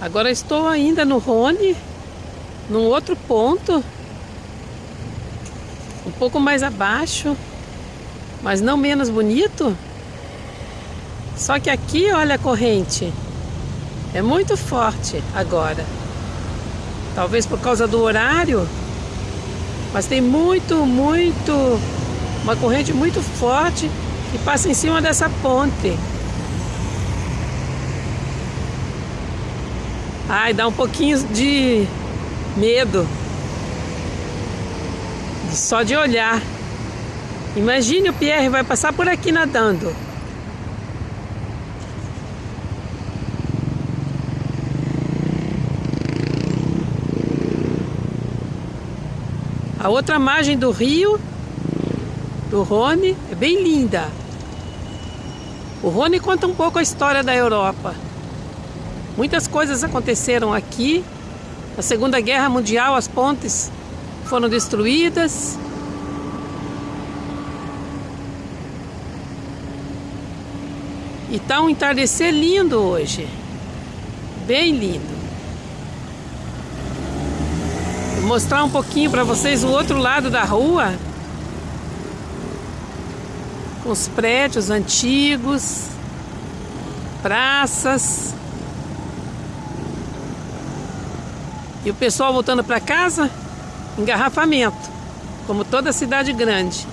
Agora estou ainda no Rony, num outro ponto, um pouco mais abaixo, mas não menos bonito. Só que aqui, olha a corrente, é muito forte agora. Talvez por causa do horário, mas tem muito, muito, uma corrente muito forte que passa em cima dessa ponte. Ai, dá um pouquinho de medo. Só de olhar. Imagine o Pierre vai passar por aqui nadando. A outra margem do rio, do Rhône, é bem linda. O Rhône conta um pouco a história da Europa. Muitas coisas aconteceram aqui. Na Segunda Guerra Mundial, as pontes foram destruídas. E tá um entardecer lindo hoje. Bem lindo. Vou mostrar um pouquinho para vocês o outro lado da rua. Com os prédios antigos, praças. E o pessoal voltando para casa, engarrafamento, como toda cidade grande.